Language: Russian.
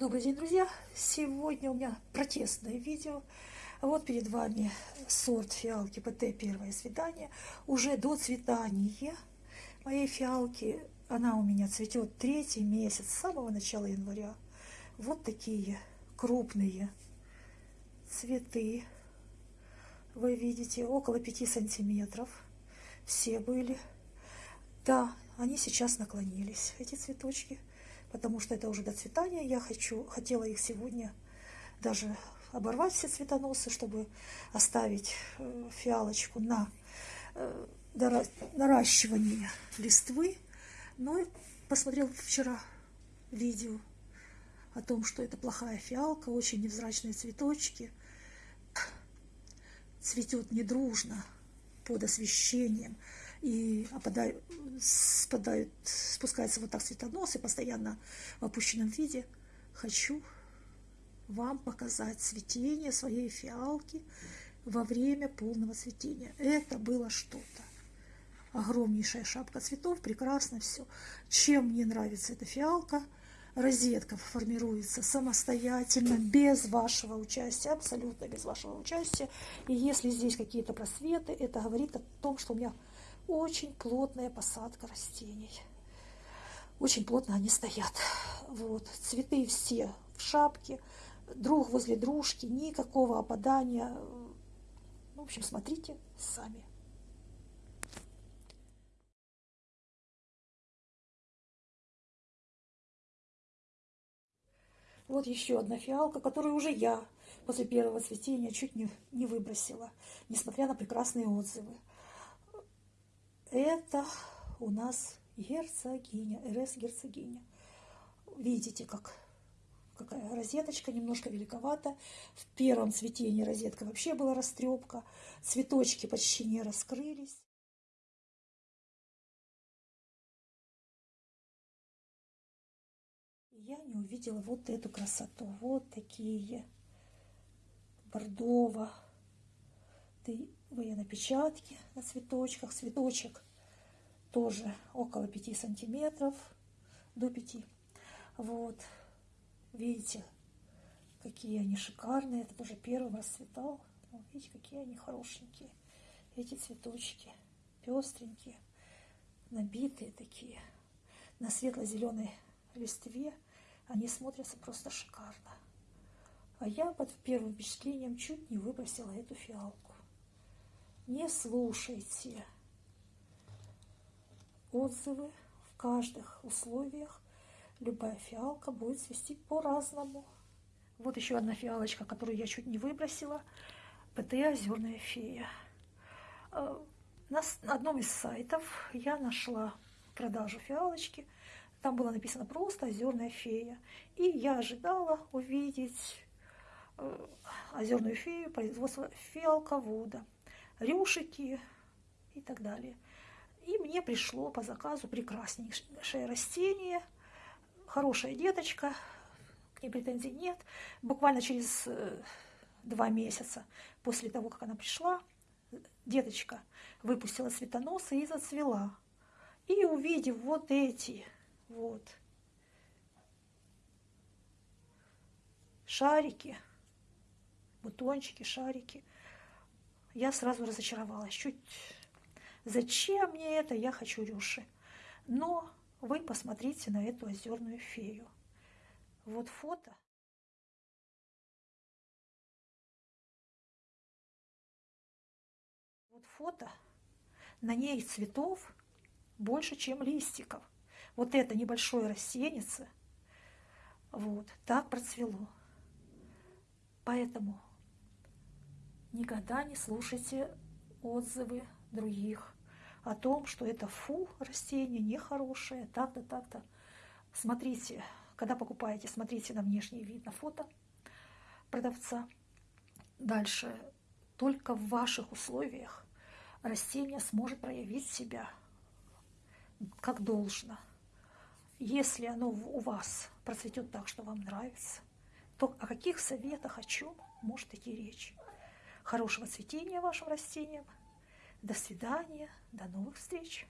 Добрый день, друзья! Сегодня у меня протестное видео. Вот перед вами сорт фиалки ПТ «Первое свидание». Уже до цветания моей фиалки, она у меня цветет третий месяц, с самого начала января. Вот такие крупные цветы. Вы видите, около 5 сантиметров. Все были. Да, они сейчас наклонились, эти цветочки потому что это уже до цветания. Я хочу, хотела их сегодня даже оборвать все цветоносы, чтобы оставить э, фиалочку на э, наращивание листвы. Но посмотрел вчера видео о том, что это плохая фиалка, очень невзрачные цветочки, цветет недружно под освещением и опадают, спадают, спускаются вот так цветоносы, постоянно в опущенном виде. Хочу вам показать цветение своей фиалки во время полного цветения. Это было что-то. Огромнейшая шапка цветов, прекрасно все. Чем мне нравится эта фиалка? Розетка формируется самостоятельно, без вашего участия, абсолютно без вашего участия. И если здесь какие-то просветы, это говорит о том, что у меня очень плотная посадка растений. Очень плотно они стоят. Вот. Цветы все в шапке, друг возле дружки, никакого опадания. В общем, смотрите сами. Вот еще одна фиалка, которую уже я после первого цветения чуть не, не выбросила, несмотря на прекрасные отзывы. Это у нас герцогиня, РС герцогиня. Видите, как какая розеточка, немножко великовата. В первом цветении розетка вообще была растрепка. Цветочки почти не раскрылись. Я не увидела вот эту красоту. Вот такие бордово на печатке на цветочках. Цветочек тоже около 5 сантиметров, до 5. Вот, видите, какие они шикарные. Это тоже первый расцветал. Вот, видите, какие они хорошенькие. Эти цветочки пестренькие, набитые такие. На светло-зеленой листве они смотрятся просто шикарно. А я под первым впечатлением чуть не выбросила эту фиалку не слушайте отзывы в каждых условиях. Любая фиалка будет цвести по-разному. Вот еще одна фиалочка, которую я чуть не выбросила. ПТ «Озерная фея». Э, на одном из сайтов я нашла продажу фиалочки. Там было написано просто «Озерная фея». И я ожидала увидеть э, озерную фею производства фиалковода рюшики и так далее. И мне пришло по заказу прекраснейшее растение, хорошая деточка, к ней претензий нет. Буквально через э, два месяца после того, как она пришла, деточка выпустила цветоносы и зацвела. И увидев вот эти вот шарики, бутончики, шарики, я сразу разочаровалась. Чуть зачем мне это, я хочу рюши. Но вы посмотрите на эту озерную фею. Вот фото. Вот фото. На ней цветов больше, чем листиков. Вот это небольшое растенице, вот, так процвело. Поэтому Никогда не слушайте отзывы других о том, что это фу, растение нехорошее, так-то, так-то. Смотрите, когда покупаете, смотрите на внешний вид, на фото продавца. Дальше, только в ваших условиях растение сможет проявить себя как должно. Если оно у вас процветет так, что вам нравится, то о каких советах, о чем может идти речь? Хорошего цветения вашим растениям. До свидания, до новых встреч.